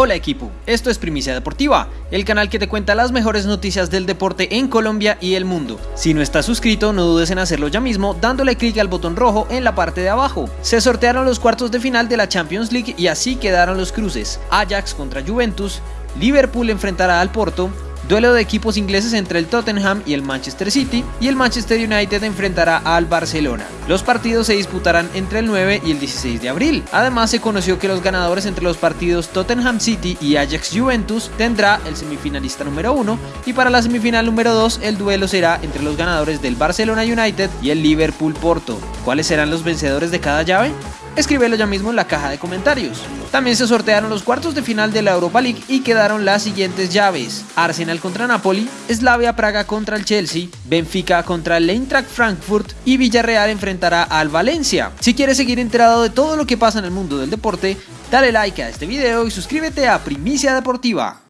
Hola equipo, esto es Primicia Deportiva, el canal que te cuenta las mejores noticias del deporte en Colombia y el mundo. Si no estás suscrito, no dudes en hacerlo ya mismo dándole clic al botón rojo en la parte de abajo. Se sortearon los cuartos de final de la Champions League y así quedaron los cruces. Ajax contra Juventus, Liverpool enfrentará al Porto, Duelo de equipos ingleses entre el Tottenham y el Manchester City y el Manchester United enfrentará al Barcelona. Los partidos se disputarán entre el 9 y el 16 de abril. Además se conoció que los ganadores entre los partidos Tottenham City y Ajax Juventus tendrá el semifinalista número 1 y para la semifinal número 2 el duelo será entre los ganadores del Barcelona United y el Liverpool Porto. ¿Cuáles serán los vencedores de cada llave? Escríbelo ya mismo en la caja de comentarios. También se sortearon los cuartos de final de la Europa League y quedaron las siguientes llaves. Arsenal contra Napoli, Slavia Praga contra el Chelsea, Benfica contra el Eintracht Frankfurt y Villarreal enfrentará al Valencia. Si quieres seguir enterado de todo lo que pasa en el mundo del deporte, dale like a este video y suscríbete a Primicia Deportiva.